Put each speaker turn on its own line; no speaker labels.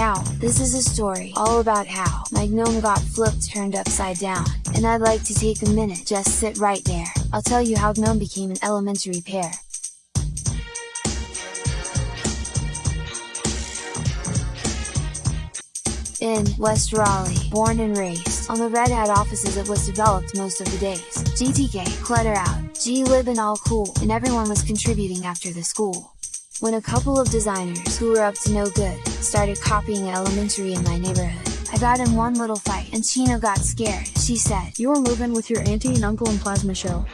Now, this is a story all about how my gnome got flipped turned upside down, and I'd like to take a minute just sit right there, I'll tell you how gnome became an elementary pair. In West Raleigh, born and raised, on the Red Hat offices it was developed most of the days, GTK, clutter out, glib and all cool, and everyone was contributing after the school. When a couple of designers who were up to no good, started copying elementary in my neighborhood, I got in one little fight and Chino got scared, she said.
You're moving with your auntie and uncle in Plasma Show.